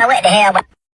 I went to hell?